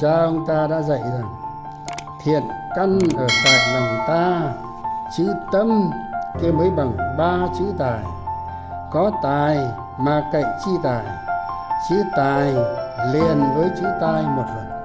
cha ông ta đã dạy rằng, thiện căn ở tại lòng ta, chữ tâm kia mới bằng ba chữ tài. Có tài mà cậy chi tài, chữ tài liền với chữ tai một lần.